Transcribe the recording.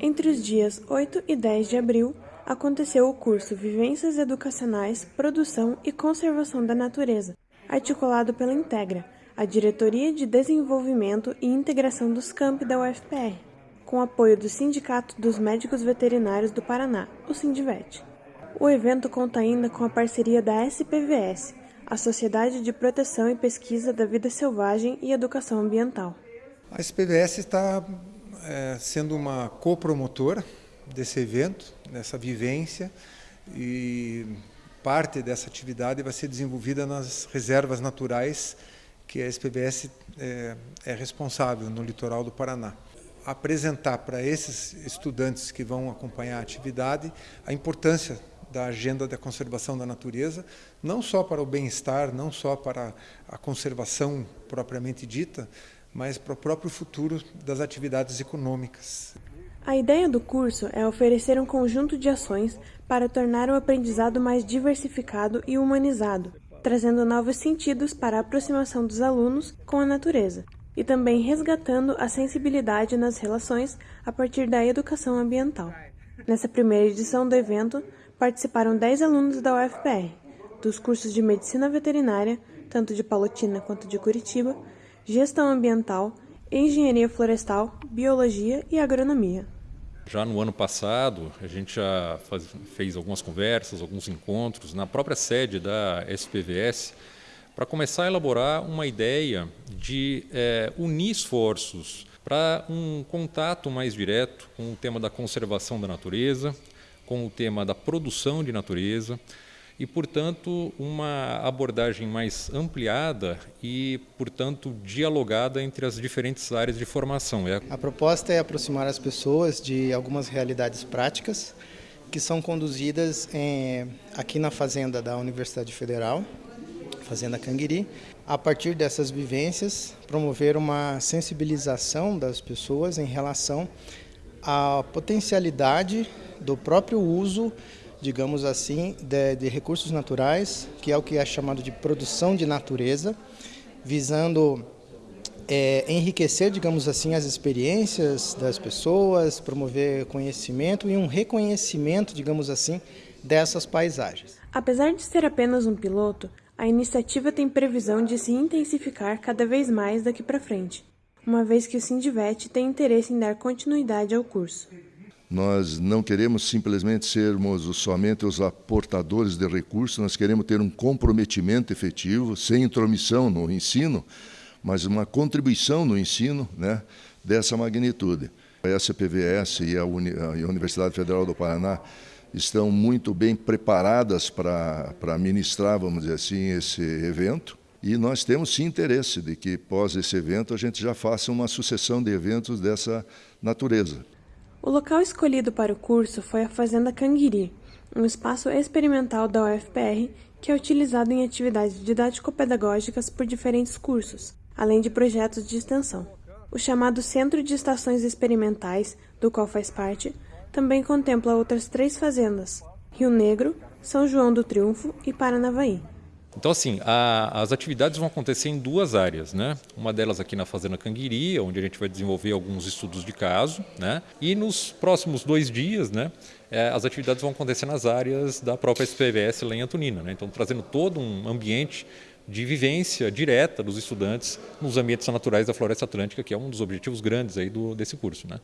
Entre os dias 8 e 10 de abril, aconteceu o curso Vivências Educacionais, Produção e Conservação da Natureza, articulado pela Integra, a Diretoria de Desenvolvimento e Integração dos Campi da UFPR, com apoio do Sindicato dos Médicos Veterinários do Paraná, o Sindivete. O evento conta ainda com a parceria da SPVS, a Sociedade de Proteção e Pesquisa da Vida Selvagem e Educação Ambiental. A SPVS está é, sendo uma copromotora desse evento, dessa vivência, e parte dessa atividade vai ser desenvolvida nas reservas naturais que a SPVS é, é responsável no litoral do Paraná. Apresentar para esses estudantes que vão acompanhar a atividade a importância da agenda da conservação da natureza, não só para o bem-estar, não só para a conservação propriamente dita, mas para o próprio futuro das atividades econômicas. A ideia do curso é oferecer um conjunto de ações para tornar o aprendizado mais diversificado e humanizado, trazendo novos sentidos para a aproximação dos alunos com a natureza, e também resgatando a sensibilidade nas relações a partir da educação ambiental. Nessa primeira edição do evento, participaram 10 alunos da UFPR, dos cursos de Medicina Veterinária, tanto de Palotina quanto de Curitiba, Gestão Ambiental, Engenharia Florestal, Biologia e Agronomia. Já no ano passado, a gente já faz, fez algumas conversas, alguns encontros na própria sede da SPVS para começar a elaborar uma ideia de é, unir esforços para um contato mais direto com o tema da conservação da natureza, com o tema da produção de natureza e, portanto, uma abordagem mais ampliada e, portanto, dialogada entre as diferentes áreas de formação. É a proposta é aproximar as pessoas de algumas realidades práticas que são conduzidas em, aqui na fazenda da Universidade Federal, Fazenda Canguiri, a partir dessas vivências, promover uma sensibilização das pessoas em relação à potencialidade do próprio uso, digamos assim, de, de recursos naturais, que é o que é chamado de produção de natureza, visando é, enriquecer, digamos assim, as experiências das pessoas, promover conhecimento e um reconhecimento, digamos assim, dessas paisagens. Apesar de ser apenas um piloto, a iniciativa tem previsão de se intensificar cada vez mais daqui para frente, uma vez que o Sindivete tem interesse em dar continuidade ao curso. Nós não queremos simplesmente sermos somente os aportadores de recursos, nós queremos ter um comprometimento efetivo, sem intromissão no ensino, mas uma contribuição no ensino né, dessa magnitude. A SPVS e a, Uni a Universidade Federal do Paraná estão muito bem preparadas para, ministrar, vamos dizer assim, esse evento. E nós temos sim interesse de que, pós esse evento, a gente já faça uma sucessão de eventos dessa natureza. O local escolhido para o curso foi a Fazenda Canguiri, um espaço experimental da UFPR que é utilizado em atividades didático-pedagógicas por diferentes cursos, além de projetos de extensão. O chamado Centro de Estações Experimentais, do qual faz parte, também contempla outras três fazendas, Rio Negro, São João do Triunfo e Paranavaí. Então, assim, a, as atividades vão acontecer em duas áreas, né? Uma delas aqui na Fazenda Canguiri, onde a gente vai desenvolver alguns estudos de caso, né? E nos próximos dois dias, né? É, as atividades vão acontecer nas áreas da própria SPVS lá em Antonina, né? Então, trazendo todo um ambiente de vivência direta dos estudantes nos ambientes naturais da Floresta Atlântica, que é um dos objetivos grandes aí do, desse curso, né?